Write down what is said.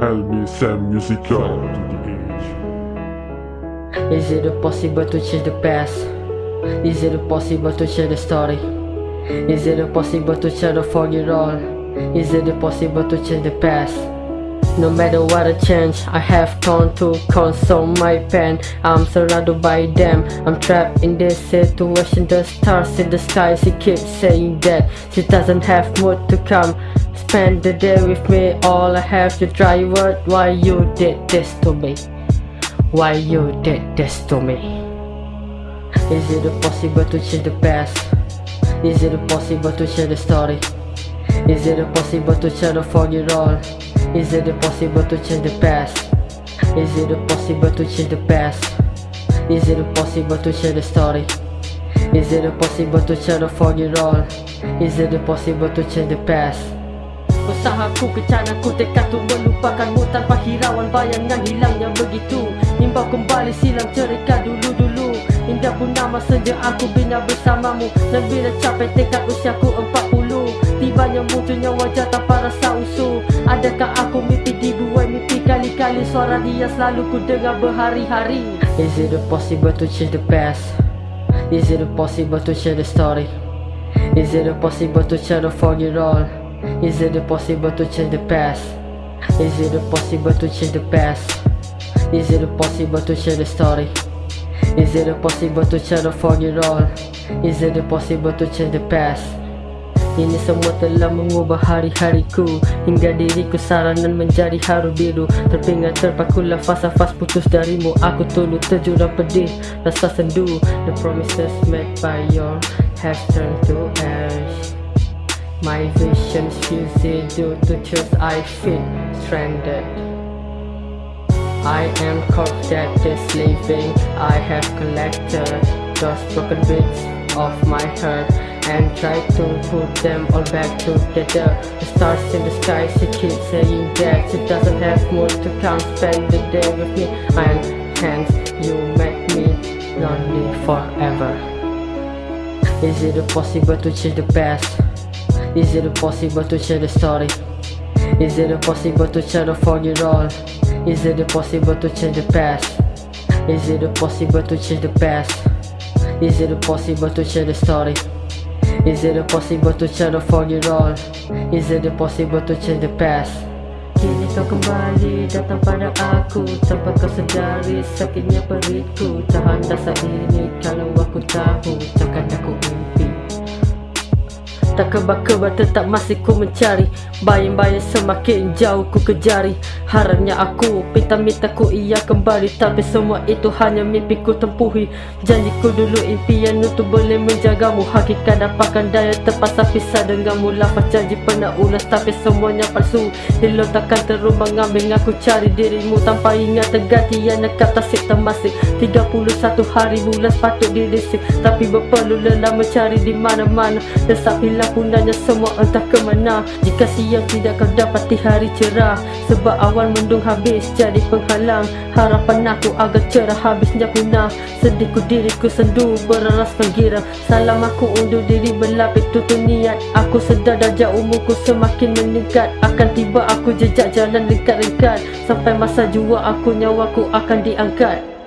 Helmi Sam Musica Is it possible to change the past? Is it possible to change the story? Is it possible to change the forget all? Is it possible to change the past? No matter what I change, I have turned to console my pain I'm surrounded by them, I'm trapped in this situation The stars in the sky, she keeps saying that She doesn't have more to come Spend the day with me, all I have to try what Why you did this to me? Why you did this to me? Is it possible to change the past? Is it possible to change the story? Is it possible to change the forget all? Is it possible to change the past? Is it possible to change the past? Is it possible to change the story? Is it possible to change the forget all? Is it possible to change the past? Usahaku kecanaku tekad untuk melupakanmu Tanpa hirauan bayangan hilangnya begitu Nimbau kembali silam cerita dulu-dulu Indah pun nama senja aku bina bersamamu Dan bila capai tekad usiaku empat puluh Tibanya munculnya wajah tanpa rasa usul Adakah aku mimpi dibuai mimpi kali-kali Suara dia selalu ku dengar berhari-hari Is it possible to change the past? Is it possible to change the story? Is it possible to change the forget all? Is it possible to change the past? Is it possible to change the past? Is it possible to change the story? Is it possible to change the forget all? Is it possible to change the past? Ini semua telah mengubah hari-hariku. Hingga diriku saranan menjadi haru biru. Terpingat terpaku lafaz-lafaz putus darimu. Aku tunduk terjurang pedih rasa sendu. The promises made by your have turned to ash. My vision's fused due to truth I feel stranded. I am caught that is living I have collected those broken bits of my heart and try to put them all back together The stars in the sky, she keeps saying that She doesn't have more to come, spend the day with me And hence you make me lonely forever Is it possible to change the past? Is it possible to change the story? Is it possible to change the forget all? Is it possible to change the past? Is it possible to change the past? Is it possible to change the story? Is it possible to change the forget all? Is it possible to change the past? Kini kau kembali datang pada aku Tanpa kau sedari sakitnya perutku Tahan rasa ini kalau aku tahu Takkan aku Tak kebal-kebal tetap masih ku mencari? Bayang-bayang semakin jauh ku kejari. Harapnya aku minta-minta ku ia kembali Tapi semua itu hanya mimpi ku tempuhi. Janjiku dulu impian untuk boleh menjagamu. Hakikat dapatkan daya terpaksa pisah denganmu. Lafaz janji pernah ulas tapi semuanya palsu. Hilo takkan terumbang ambing aku cari dirimu. Tanpa ingat terganti yang nekat tasik termasik 31 hari bulan sepatut dirisik. Tapi berperlu lelah mencari di mana-mana. Desap hilang punanya semua entah ke mana. Jika siang tidak kau dapati hari cerah. Sebab awan mendung habis jadi penghalang. Harapan aku agar cerah habisnya punah. Sedihku diriku sendu beraras penggira Salam aku undur diri berlapis tutup niat. Aku sedar darjah umurku semakin meningkat. Akan tiba aku jejak jalan lingkat-lingkat Sampai masa jua aku nyawaku akan diangkat